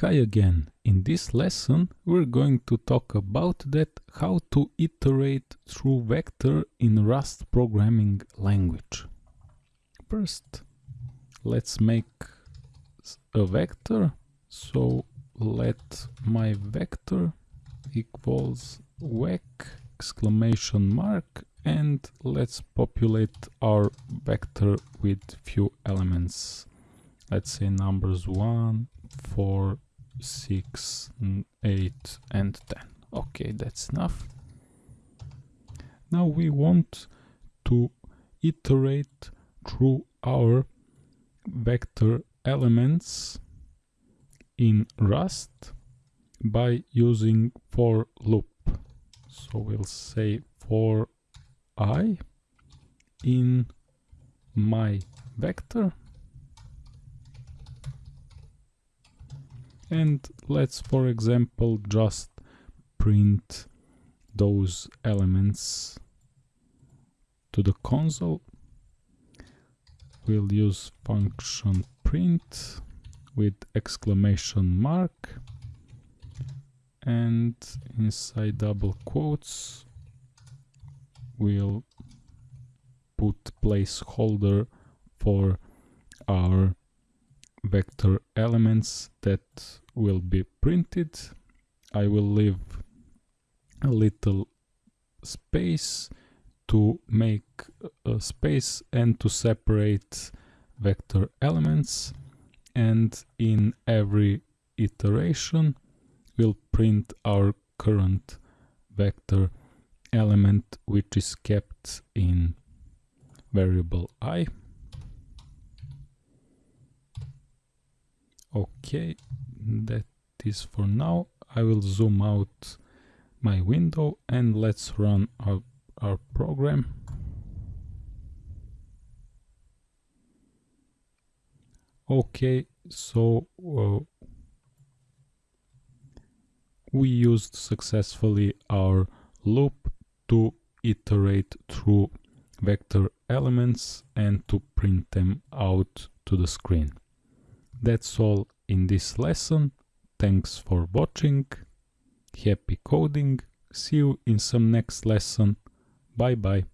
Hi again. In this lesson we're going to talk about that how to iterate through vector in Rust programming language. First let's make a vector so let my vector equals vec exclamation mark and let's populate our vector with few elements let's say numbers 1 4 6, 8 and 10. Okay, that's enough. Now we want to iterate through our vector elements in Rust by using for loop. So we'll say for i in my vector and let's for example just print those elements to the console. We'll use function print with exclamation mark. And inside double quotes we'll put placeholder for our vector elements that will be printed. I will leave a little space to make a space and to separate vector elements. And in every iteration we'll print our current vector element which is kept in variable i. Okay that is for now. I will zoom out my window and let's run our, our program. Okay so uh, we used successfully our loop to iterate through vector elements and to print them out to the screen. That's all in this lesson. Thanks for watching. Happy coding. See you in some next lesson. Bye bye.